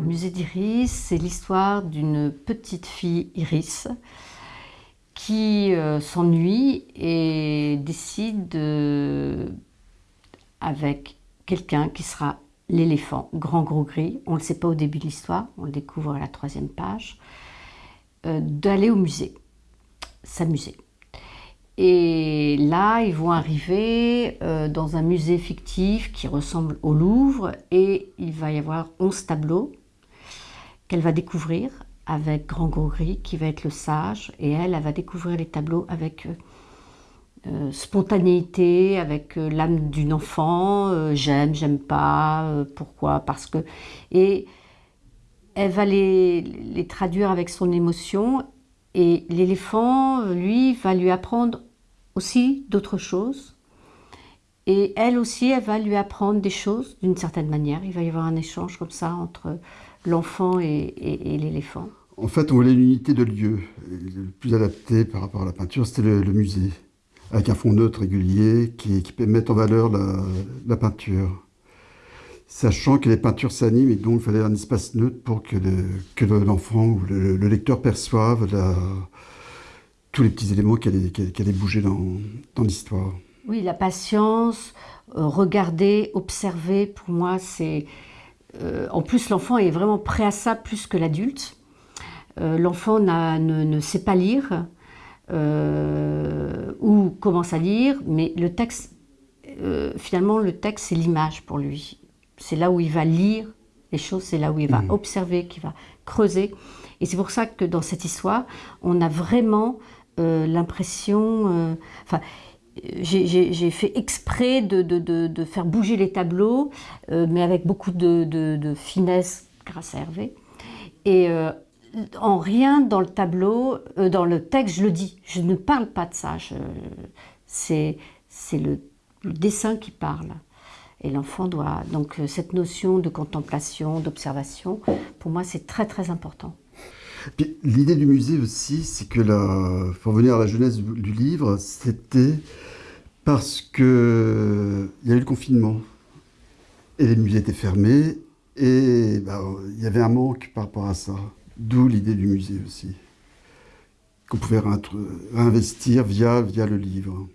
d'Iris, c'est l'histoire d'une petite fille, Iris, qui euh, s'ennuie et décide avec quelqu'un qui sera l'éléphant, grand gros gris, on ne le sait pas au début de l'histoire, on le découvre à la troisième page, euh, d'aller au musée, s'amuser. Et là, ils vont arriver euh, dans un musée fictif qui ressemble au Louvre et il va y avoir 11 tableaux va découvrir avec Grand Gris qui va être le sage et elle, va découvrir les tableaux avec euh, euh, spontanéité, avec l'âme d'une enfant, j'aime, j'aime pas, pourquoi, parce que... Et elle va les, les traduire avec son émotion et l'éléphant, lui, va lui apprendre aussi d'autres choses. Et elle aussi, elle va lui apprendre des choses d'une certaine manière. Il va y avoir un échange comme ça entre l'enfant et, l'éléphant. En fait, on voulait une unité de lieu. Le plus adapté par rapport à la peinture, c'était le, musée, avec un fond neutre régulier qui, qui met en valeur la peinture sachant que les peintures s'animent et donc il fallait un espace neutre pour que, l'enfant ou le, lecteur perçoive tous les petits éléments qui allaient, bouger dans, l'histoire. Oui, la patience, euh, regarder, observer, pour moi, c'est... Euh, en plus, l'enfant est vraiment prêt à ça plus que l'adulte. Euh, l'enfant ne, sait pas lire ou commence à lire, mais le texte, finalement, le texte, c'est l'image pour lui c'est là où il va lire les choses, c'est là où il va mmh. observer, qu'il va creuser. Et c'est pour ça que dans cette histoire, on a vraiment euh, l'impression... Euh, enfin, j'ai fait exprès de, faire bouger les tableaux, euh, mais avec beaucoup de, finesse grâce à Hervé. Et en rien dans le tableau, dans le texte, je le dis. Je ne parle pas de ça. C'est le dessin qui parle. Et l'enfant doit... Donc euh, cette notion de contemplation, d'observation, pour moi c'est très très important. L'idée du musée aussi, c'est que, la, pour revenir à la jeunesse du livre, c'était parce que il y a eu le confinement et les musées étaient fermés et bah, il y avait un manque par rapport à ça. D'où l'idée du musée aussi, qu'on pouvait réinvestir via le livre.